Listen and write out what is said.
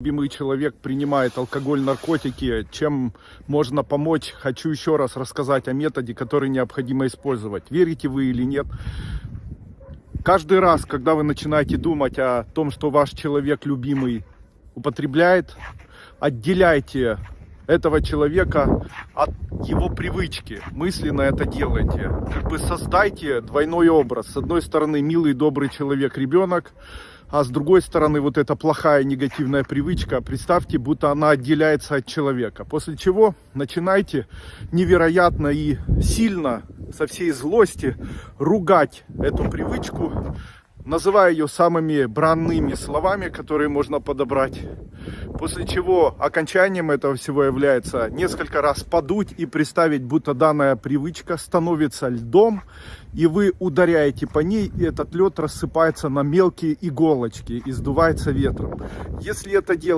любимый человек принимает алкоголь, наркотики, чем можно помочь, хочу еще раз рассказать о методе, который необходимо использовать. Верите вы или нет? Каждый раз, когда вы начинаете думать о том, что ваш человек любимый употребляет, отделяйте этого человека от его привычки. Мысленно это делайте. Как бы создайте двойной образ. С одной стороны, милый, добрый человек, ребенок, а с другой стороны, вот эта плохая негативная привычка, представьте, будто она отделяется от человека. После чего начинайте невероятно и сильно, со всей злости, ругать эту привычку, называя ее самыми бранными словами, которые можно подобрать. После чего окончанием этого всего является несколько раз подуть и представить, будто данная привычка становится льдом, и вы ударяете по ней, и этот лед рассыпается на мелкие иголочки и сдувается ветром. Если это делать